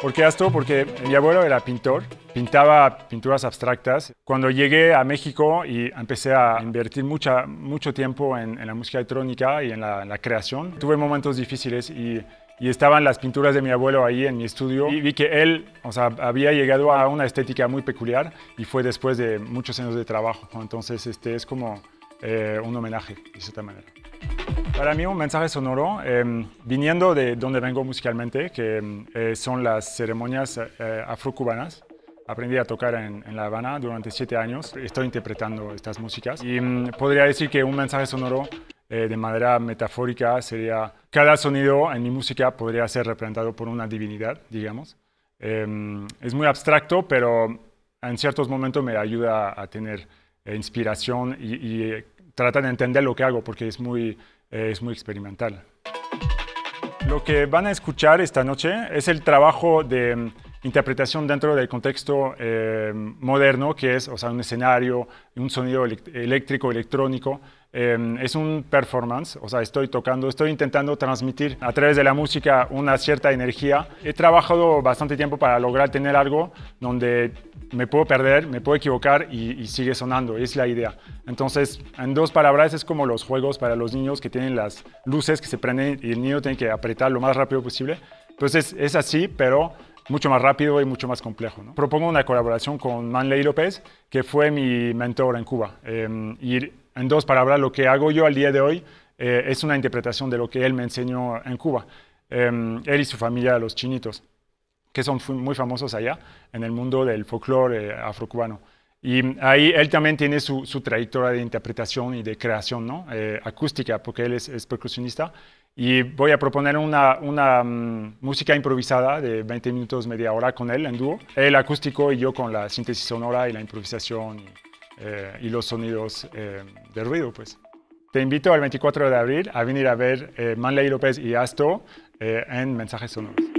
¿Por qué esto? Porque mi abuelo era pintor, pintaba pinturas abstractas. Cuando llegué a México y empecé a invertir mucha, mucho tiempo en, la música electrónica y en la, creación, tuve momentos difíciles y, y, estaban las pinturas de mi abuelo ahí en mi estudio y vi que él o sea, había llegado a una estética muy peculiar y fue después de muchos años de trabajo. Entonces este es como eh, un homenaje de cierta manera. Para mí un mensaje sonoro, em, viniendo de donde vengo musicalmente, que em, eh, son las ceremonias eh, afrocubanas, aprendí a tocar en, La Habana durante siete años, estoy interpretando estas músicas. Y em, podría decir que un mensaje sonoro eh, de manera metafórica sería, cada sonido en mi música podría ser representado por una divinidad, digamos. es muy abstracto, pero en ciertos momentos me ayuda a tener inspiración y tratar de entender lo que hago porque es muy es muy experimental. Lo que van a escuchar esta noche es el trabajo de mm, interpretación dentro del contexto eh, moderno, que es o sea, un escenario, un sonido eléctrico, electrónico. Eh, es un performance, o sea, estoy tocando, estoy intentando transmitir a través de la música una cierta energía. He trabajado bastante tiempo para lograr tener algo donde me puedo perder, me puedo equivocar y, sigue sonando, es la idea. Entonces, en dos palabras, es como los juegos para los niños que tienen las luces que se prenden y el niño tiene que apretar lo más rápido posible. Entonces, es así, pero mucho más rápido y mucho más complejo. Propongo una colaboración con Manley López, que fue mi mentor en Cuba. Em, y en dos palabras, lo que hago yo al día de hoy eh, es una interpretación de lo que él me enseñó en Cuba. Em, él y su familia, los chinitos que son muy famosos allá en el mundo del folclore eh, afrocubano. Y ahí él también tiene su, trayectoria de interpretación y de creación ¿no? Eh, acústica, porque él es, percusionista. Y voy a proponer una, una mm, música improvisada de 20 minutos, media hora con él en dúo. Él acústico y yo con la síntesis sonora y la improvisación y, eh, y los sonidos de ruido. Pues. Te invito al 24 de abril a venir a ver Manley López y Asto en Mensajes Sonoros.